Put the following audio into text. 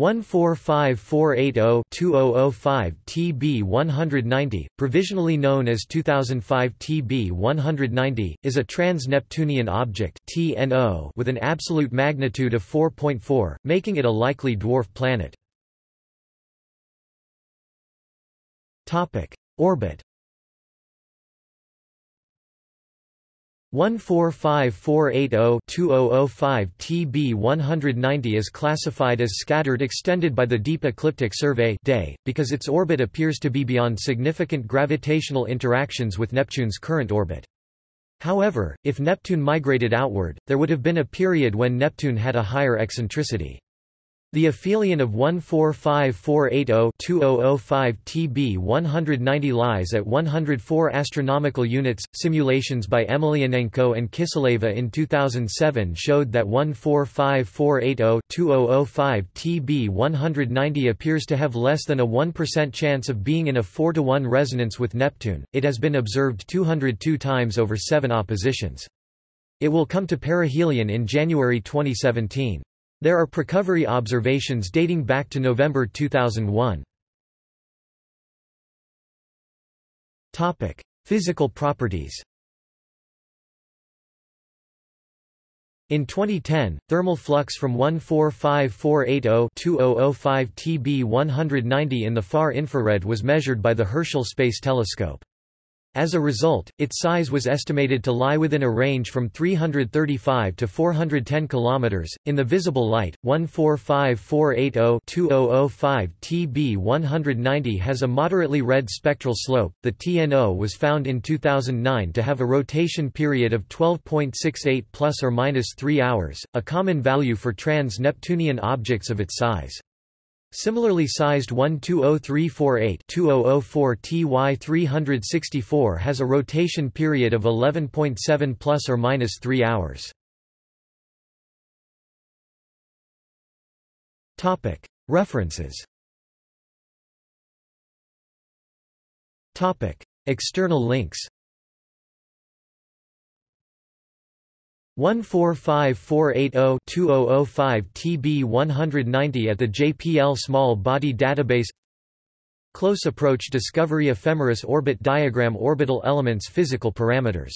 145-480-2005 TB190, provisionally known as 2005 TB190, is a trans-Neptunian object (TNO) with an absolute magnitude of 4.4, making it a likely dwarf planet. Topic: Orbit 145-480-2005 TB190 is classified as scattered extended by the Deep Ecliptic Survey day, because its orbit appears to be beyond significant gravitational interactions with Neptune's current orbit. However, if Neptune migrated outward, there would have been a period when Neptune had a higher eccentricity. The aphelion of 14548020005 TB 190 lies at 104 astronomical units. Simulations by Emelianenko and Kiseleva in 2007 showed that 14548020005 TB 190 appears to have less than a 1% chance of being in a 4 to 1 resonance with Neptune. It has been observed 202 times over 7 oppositions. It will come to perihelion in January 2017. There are precovery observations dating back to November 2001. Topic: Physical properties. In 2010, thermal flux from 145-480-2005 TB190 in the far infrared was measured by the Herschel Space Telescope. As a result, its size was estimated to lie within a range from 335 to 410 km. In the visible light, 145-480-2005 TB190 has a moderately red spectral slope. The TNO was found in 2009 to have a rotation period of 12.68 plus or minus 3 hours, a common value for trans-Neptunian objects of its size. Similarly sized 120348-2004 TY364 has a rotation period of 11.7 plus or minus 3 hours. Topic: References. Topic: External links. 145-480-2005 TB190 at the JPL Small Body Database. Close Approach Discovery Ephemeris Orbit Diagram Orbital Elements Physical Parameters